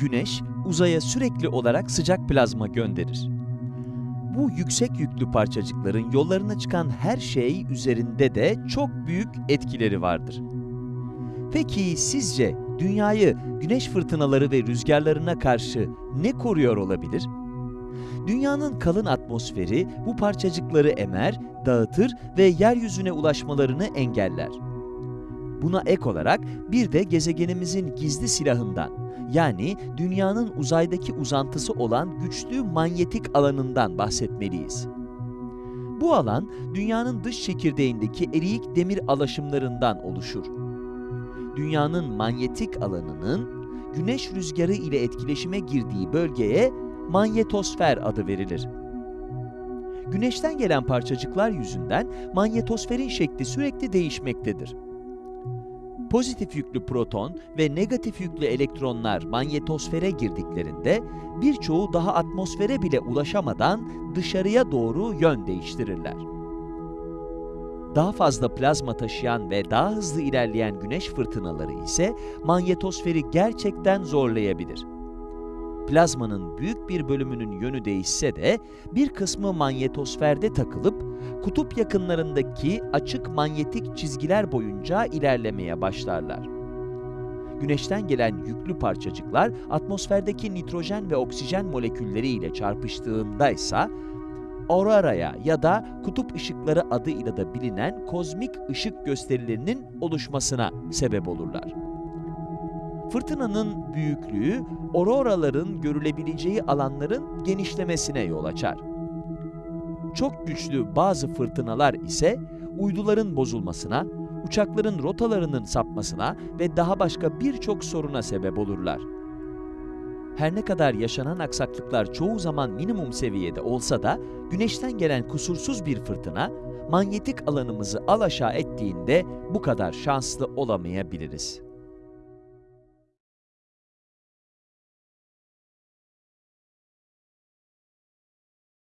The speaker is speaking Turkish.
Güneş, uzaya sürekli olarak sıcak plazma gönderir. Bu yüksek yüklü parçacıkların yollarına çıkan her şey üzerinde de çok büyük etkileri vardır. Peki sizce dünyayı güneş fırtınaları ve rüzgarlarına karşı ne koruyor olabilir? Dünyanın kalın atmosferi bu parçacıkları emer, dağıtır ve yeryüzüne ulaşmalarını engeller. Buna ek olarak bir de gezegenimizin gizli silahından, yani dünyanın uzaydaki uzantısı olan güçlü manyetik alanından bahsetmeliyiz. Bu alan, dünyanın dış çekirdeğindeki eriyik demir alaşımlarından oluşur. Dünyanın manyetik alanının, güneş rüzgarı ile etkileşime girdiği bölgeye manyetosfer adı verilir. Güneşten gelen parçacıklar yüzünden manyetosferin şekli sürekli değişmektedir. Pozitif yüklü proton ve negatif yüklü elektronlar manyetosfere girdiklerinde birçoğu daha atmosfere bile ulaşamadan dışarıya doğru yön değiştirirler. Daha fazla plazma taşıyan ve daha hızlı ilerleyen güneş fırtınaları ise manyetosferi gerçekten zorlayabilir. Plazmanın büyük bir bölümünün yönü değişse de bir kısmı manyetosferde takılıp kutup yakınlarındaki açık manyetik çizgiler boyunca ilerlemeye başlarlar. Güneşten gelen yüklü parçacıklar atmosferdeki nitrojen ve oksijen molekülleri ile çarpıştığında ise auroraya ya da kutup ışıkları adıyla da bilinen kozmik ışık gösterilerinin oluşmasına sebep olurlar. Fırtınanın büyüklüğü, auroraların görülebileceği alanların genişlemesine yol açar. Çok güçlü bazı fırtınalar ise uyduların bozulmasına, uçakların rotalarının sapmasına ve daha başka birçok soruna sebep olurlar. Her ne kadar yaşanan aksaklıklar çoğu zaman minimum seviyede olsa da, güneşten gelen kusursuz bir fırtına, manyetik alanımızı alaşağı ettiğinde bu kadar şanslı olamayabiliriz.